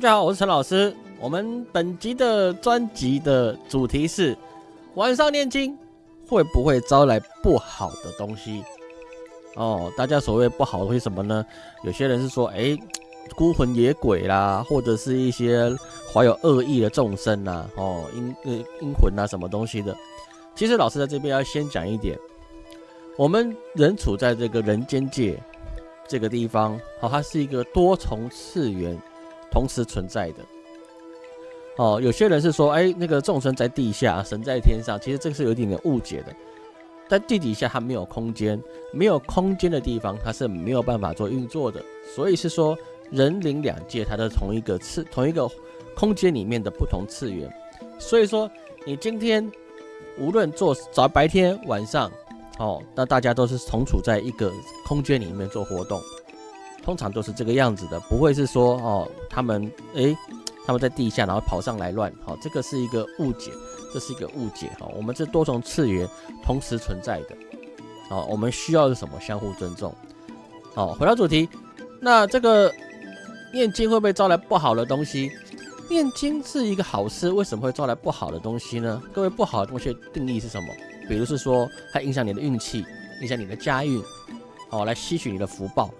大家好，我是陈老师。我们本集的专辑的主题是晚上念经会不会招来不好的东西？哦，大家所谓不好的东西什么呢？有些人是说，哎，孤魂野鬼啦，或者是一些怀有恶意的众生呐，哦，阴呃阴魂啊，什么东西的。其实老师在这边要先讲一点，我们人处在这个人间界这个地方，好，它是一个多重次元同时存在的。哦，有些人是说，哎，那个众生在地下，神在天上，其实这个是有一点点误解的。在地底下，它没有空间，没有空间的地方，它是没有办法做运作的。所以是说，人灵两界，它的同一个次、同一个空间里面的不同次元。所以说，你今天无论做早白天、晚上，哦，那大家都是同处在一个空间里面做活动，通常都是这个样子的，不会是说，哦，他们，哎。他们在地下，然后跑上来乱，好，这个是一个误解，这是一个误解，哈，我们这多重次元同时存在的，好，我们需要是什么？相互尊重，好，回到主题，那这个念经会不会招来不好的东西？念经是一个好事，为什么会招来不好的东西呢？各位，不好的东西定义是什么？比如是说，它影响你的运气，影响你的家运，好，来吸取你的福报，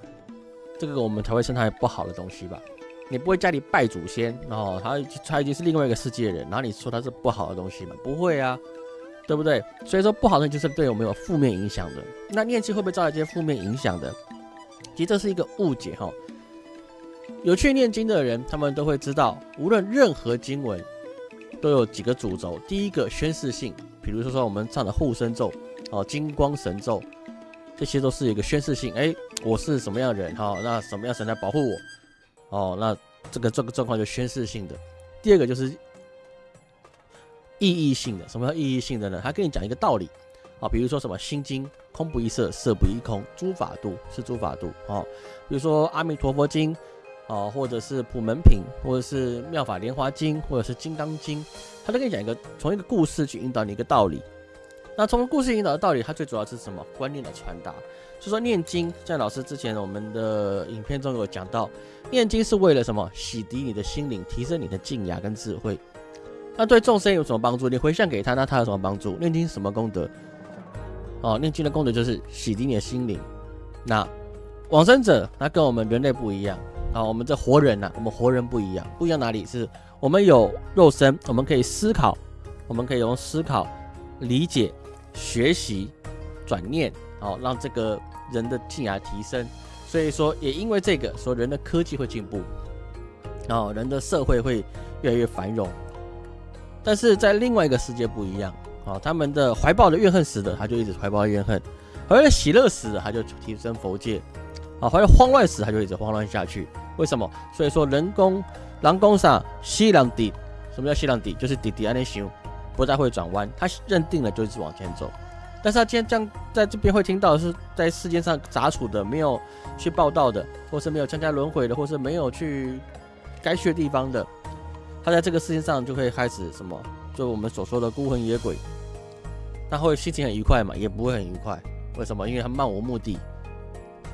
这个我们才会称它为不好的东西吧。你不会家里拜祖先，然后他他已经是另外一个世界的人，然后你说他是不好的东西吗？不会啊，对不对？所以说不好的就是对我们有负面影响的。那念经会不会招来一些负面影响的？其实这是一个误解哈。有去念经的人，他们都会知道，无论任何经文都有几个主轴。第一个宣誓性，比如说说我们唱的护身咒哦，金光神咒，这些都是一个宣誓性。哎，我是什么样的人哈？那什么样神来保护我？哦，那这个这个状况就宣示性的。第二个就是意义性的。什么叫意义性的呢？他跟你讲一个道理啊，比如说什么《心经》，空不异色，色不异空，诸法度是诸法度啊。比如说《阿弥陀佛经》啊，或者是《普门品》，或者是《妙法莲华经》，或者是《金刚经》，他都跟你讲一个从一个故事去引导你一个道理。那从故事引导的道理，它最主要是什么？观念的传达。就说念经，像老师之前我们的影片中有讲到，念经是为了什么？洗涤你的心灵，提升你的静雅跟智慧。那对众生有什么帮助？你回向给他，那他有什么帮助？念经什么功德？哦，念经的功德就是洗涤你的心灵。那往生者，那跟我们人类不一样啊。我们这活人呐，我们活人不一样，不一样哪里？是我们有肉身，我们可以思考，我们可以用思考、理解、学习、转念，好让这个。人的静雅提升，所以说也因为这个，说人的科技会进步，然后人的社会会越来越繁荣。但是在另外一个世界不一样，啊，他们的怀抱的怨恨死的，他就一直怀抱怨恨；怀着喜乐死的，他就提升佛界，啊，怀着慌乱死，他就一直慌乱下去。为什么？所以说人工狼公上西凉底，什么叫西凉底？就是底底安内行，不再会转弯，他认定了就一直往前走。但是他今天这样在这边会听到是在世界上杂处的，没有去报道的，或是没有参加轮回的，或是没有去该去的地方的，他在这个世界上就会开始什么？就我们所说的孤魂野鬼，他会心情很愉快嘛？也不会很愉快。为什么？因为他漫无目的。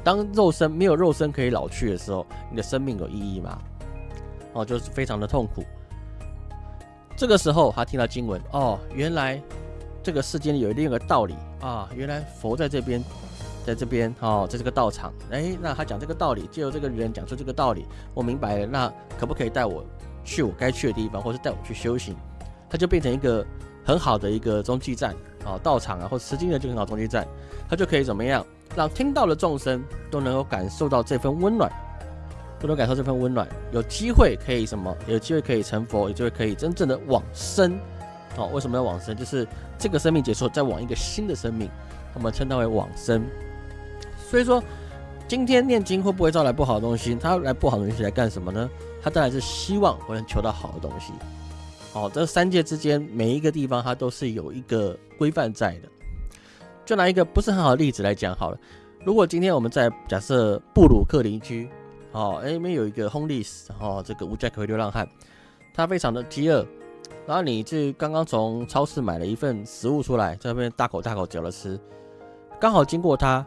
当肉身没有肉身可以老去的时候，你的生命有意义吗？哦，就是非常的痛苦。这个时候他听到经文，哦，原来。这个世间有另一个道理啊，原来佛在这边，在这边哦，在这个道场，哎，那他讲这个道理，借由这个人讲出这个道理，我明白了，那可不可以带我去我该去的地方，或是带我去修行？他就变成一个很好的一个中继站啊，道场啊，或持经的就很好中继站，他就可以怎么样，让听到的众生都能够感受到这份温暖，都能感受这份温暖，有机会可以什么？有机会可以成佛，有机会可以真正的往生。哦，为什么要往生？就是这个生命结束，再往一个新的生命，我们称它为往生。所以说，今天念经会不会招来不好的东西？他来不好的东西来干什么呢？他当然是希望我能求到好的东西。哦，这三界之间每一个地方，它都是有一个规范在的。就拿一个不是很好的例子来讲好了。如果今天我们在假设布鲁克林区，哦，那边有一个 homeless，哦，这个无家可归流浪汉，他非常的饥饿。然后你这刚刚从超市买了一份食物出来，在那边大口大口嚼着吃，刚好经过他，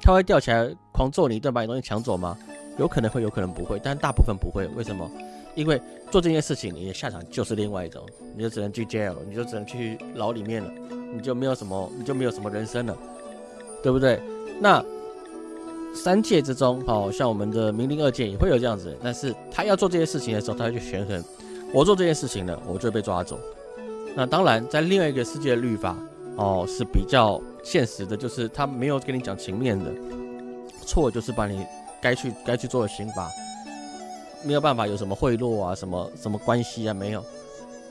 他会吊起来狂揍你一顿，把你东西抢走吗？有可能会，有可能不会，但大部分不会。为什么？因为做这件事情，你的下场就是另外一种，你就只能去 jail，你就只能去牢里面了，你就没有什么，你就没有什么人生了，对不对？那三界之中，哦，像我们的明灵二界也会有这样子，但是他要做这些事情的时候，他会去权衡，我做这件事情了，我就被抓走。那当然，在另外一个世界的律法，哦，是比较现实的，就是他没有跟你讲情面的，错就是把你该去该去做的刑罚。没有办法有什么贿赂啊，什么什么关系啊？没有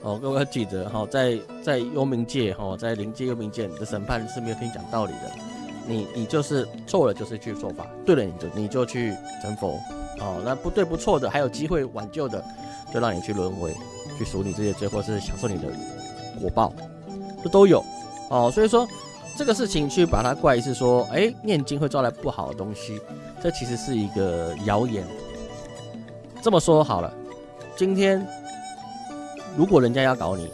哦，各位要记得哈，在在幽冥界哈，在灵界幽冥界，你的审判是没有跟你讲道理的。你你就是错了，就是去做法；对了，你就你就去成佛。哦，那不对不错的，还有机会挽救的，就让你去轮回，去赎你这些罪，或是享受你的果报，这都有哦。所以说这个事情去把它怪是说，哎，念经会招来不好的东西，这其实是一个谣言。这么说好了，今天如果人家要搞你，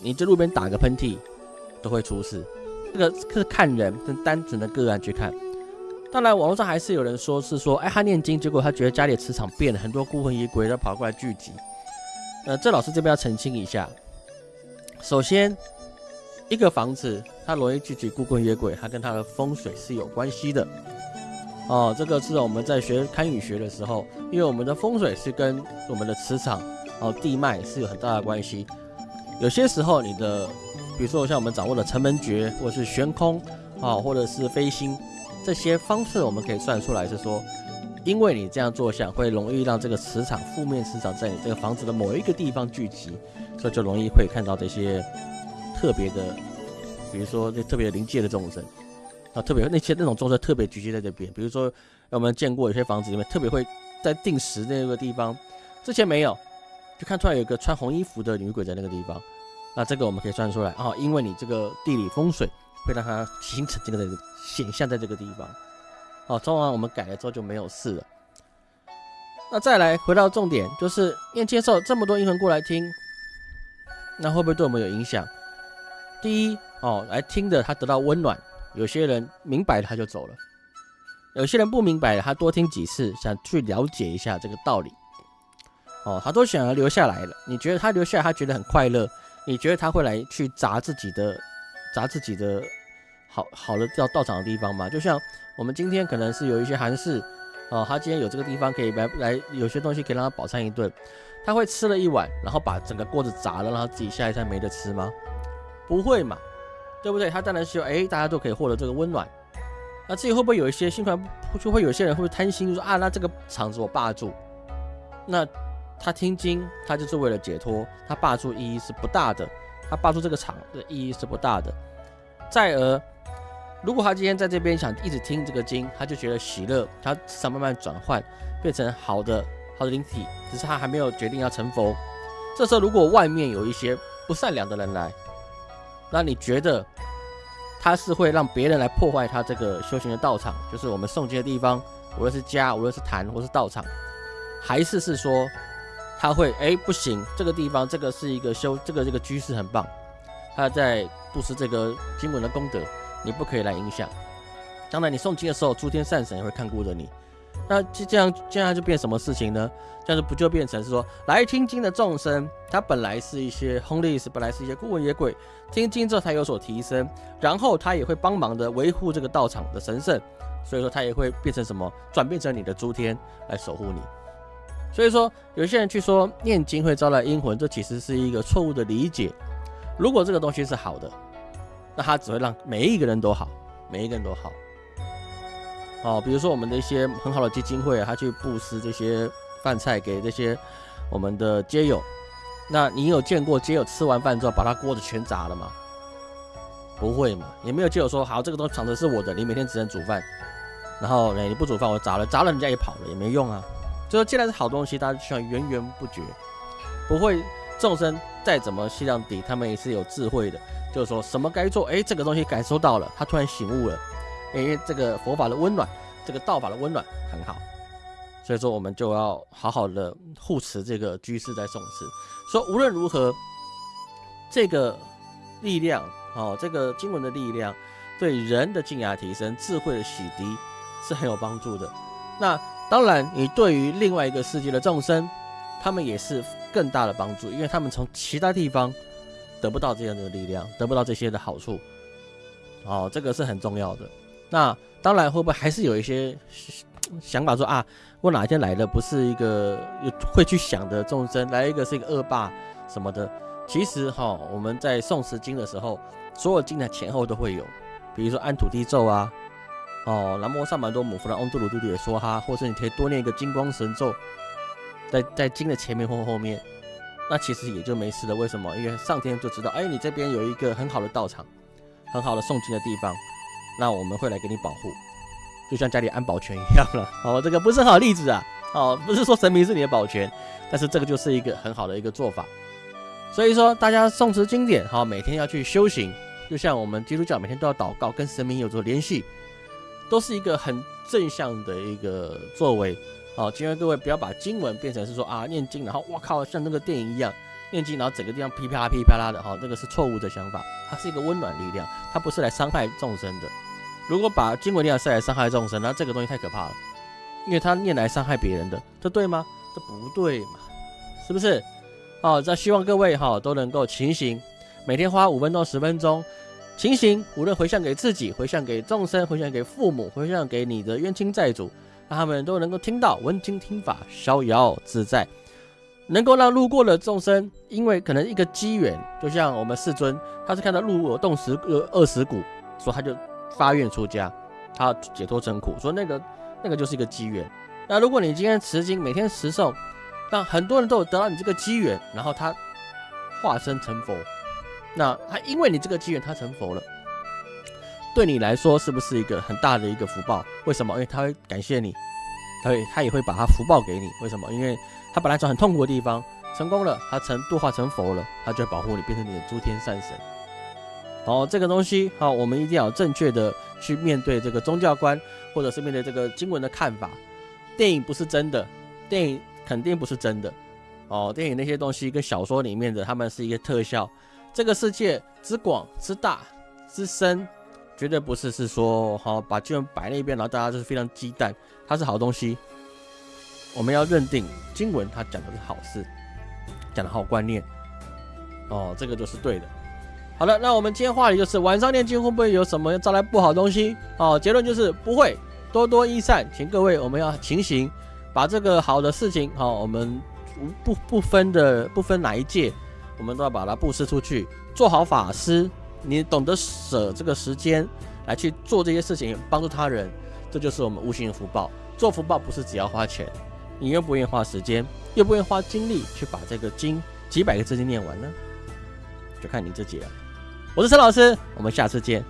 你在路边打个喷嚏都会出事。这个是看人，跟单纯的个案去看。当然，网络上还是有人说是说，哎，他念经，结果他觉得家里的磁场变了，很多孤魂野鬼都跑过来聚集。呃，这老师这边要澄清一下。首先，一个房子它容易聚集孤魂野鬼，它跟它的风水是有关系的。哦，这个是我们在学堪舆学的时候，因为我们的风水是跟我们的磁场、哦地脉是有很大的关系。有些时候，你的，比如说像我们掌握的城门诀，或者是悬空，啊，或者是飞星，这些方式我们可以算出来，是说，因为你这样做相，会容易让这个磁场、负面磁场在你这个房子的某一个地方聚集，所以就容易会看到这些特别的，比如说这特别临界的众生。啊，特别那些那种众生特别聚集在这边，比如说我们见过有些房子里面特别会在定时那个地方，之前没有，就看出来有一个穿红衣服的女鬼在那个地方，那这个我们可以算出来啊，因为你这个地理风水会让它形成这个的显象在这个地方，好，装完我们改了之后就没有事了。那再来回到重点，就是念接受这么多阴魂过来听，那会不会对我们有影响？第一哦，来听的他得到温暖。有些人明白了他就走了，有些人不明白他多听几次，想去了解一下这个道理。哦，他都想要留下来了。你觉得他留下来，他觉得很快乐？你觉得他会来去砸自己的，砸自己的好好的要到场的地方嘛？就像我们今天可能是有一些韩式，哦，他今天有这个地方可以来来，有些东西可以让他饱餐一顿，他会吃了一碗，然后把整个锅子砸了，让他自己下一餐没得吃吗？不会嘛。对不对？他当然是有哎，大家都可以获得这个温暖。那至于会不会有一些心宽，就会有些人会不会贪心，就说啊，那这个场子我霸住。那他听经，他就是为了解脱，他霸住意义是不大的，他霸住这个场的意义是不大的。再而，如果他今天在这边想一直听这个经，他就觉得喜乐，他想慢慢转换变成好的好的灵体，只是他还没有决定要成佛。这时候，如果外面有一些不善良的人来，那你觉得他是会让别人来破坏他这个修行的道场，就是我们诵经的地方，无论是家，无论是坛，或是道场，还是是说他会哎不行，这个地方这个是一个修这个这个居士很棒，他在布施这个经文的功德，你不可以来影响。将来你诵经的时候，诸天善神也会看顾着你。那就这样，这样就变什么事情呢？这样子不就变成是说，来听经的众生，他本来是一些 homeless，本来是一些孤魂野鬼，听经之后他有所提升，然后他也会帮忙的维护这个道场的神圣，所以说他也会变成什么，转变成你的诸天来守护你。所以说，有些人去说念经会招来阴魂，这其实是一个错误的理解。如果这个东西是好的，那他只会让每一个人都好，每一个人都好。哦，比如说我们的一些很好的基金会，他去布施这些饭菜给这些我们的街友，那你有见过街友吃完饭之后把他锅子全砸了吗？不会嘛，也没有街友说好这个东西藏的是我的，你每天只能煮饭，然后你不煮饭我砸了，砸了人家也跑了也没用啊。就说既然是好东西，大家就需要源源不绝，不会众生再怎么气量低，他们也是有智慧的，就是说什么该做，哎，这个东西感受到了，他突然醒悟了。哎这个佛法的温暖，这个道法的温暖很好，所以说我们就要好好的护持这个居士在诵持。说无论如何，这个力量哦，这个经文的力量，对人的静雅提升、智慧的洗涤是很有帮助的。那当然，你对于另外一个世界的众生，他们也是更大的帮助，因为他们从其他地方得不到这样的力量，得不到这些的好处。哦，这个是很重要的。那当然，会不会还是有一些想法说啊，我哪一天来的不是一个会去想的众生，来一个是一个恶霸什么的？其实哈，我们在诵持经的时候，所有经的前后都会有，比如说安土地咒啊，哦，南无上满多姆佛的嗡杜鲁嘟嘟也说哈，或者你可以多念一个金光神咒，在在经的前面或后面，那其实也就没事了。为什么？因为上天就知道，哎，你这边有一个很好的道场，很好的诵经的地方，那我们会来给你保护，就像家里安保全一样了。哦，这个不是好例子啊，哦，不是说神明是你的保全，但是这个就是一个很好的一个做法。所以说，大家诵持经典，哈，每天要去修行，就像我们基督教每天都要祷告，跟神明有着联系，都是一个很正向的一个作为。好，今天各位不要把经文变成是说啊，念经，然后我靠，像那个电影一样念经，然后整个地方噼啪噼啪啦的，哈，这个是错误的想法。它是一个温暖力量，它不是来伤害众生的。如果把经文力量是来伤害众生，那这个东西太可怕了，因为它念来伤害别人的，这对吗？这不对嘛，是不是？好，那希望各位哈都能够勤行，每天花五分钟、十分钟勤行，无论回向给自己、回向给众生、回向给父母、回向给你的冤亲债主，让他们都能够听到闻经听法，逍遥自在，能够让路过的众生，因为可能一个机缘，就像我们世尊，他是看到路有冻死有饿死骨，所以他就发愿出家，他解脱成苦，说那个那个就是一个机缘。那如果你今天持经，每天持诵。让很多人都有得到你这个机缘，然后他化身成佛，那他因为你这个机缘，他成佛了，对你来说是不是一个很大的一个福报？为什么？因为他会感谢你，他会他也会把他福报给你。为什么？因为他本来从很痛苦的地方成功了，他成度化成佛了，他就会保护你，变成你的诸天善神。好，这个东西好，我们一定要正确的去面对这个宗教观，或者是面对这个经文的看法。电影不是真的，电影。肯定不是真的哦，电影那些东西跟小说里面的，他们是一个特效。这个世界之广之大之深，绝对不是是说好把经文摆那边，然后大家就是非常鸡蛋，它是好东西。我们要认定经文它讲的是好事，讲的好观念哦，这个就是对的。好了，那我们今天话题就是晚上念经会不会有什么招来不好东西？哦，结论就是不会，多多益善，请各位我们要勤行。把这个好的事情，好，我们不不分的不分哪一届，我们都要把它布施出去，做好法师。你懂得舍这个时间来去做这些事情，帮助他人，这就是我们无形的福报。做福报不是只要花钱，你愿不愿意花时间，又不愿意花精力去把这个经几百个字经念完呢？就看你自己了。我是陈老师，我们下次见。